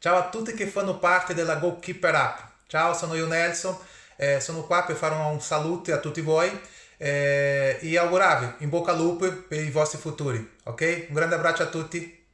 Ciao a tutti che fanno parte della Goalkeeper App. Ciao, sono io Nelson, eh, sono qua per fare un saluto a tutti voi eh, e augurarvi in bocca al lupo per i vostri futuri, ok? Un grande abbraccio a tutti.